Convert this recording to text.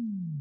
you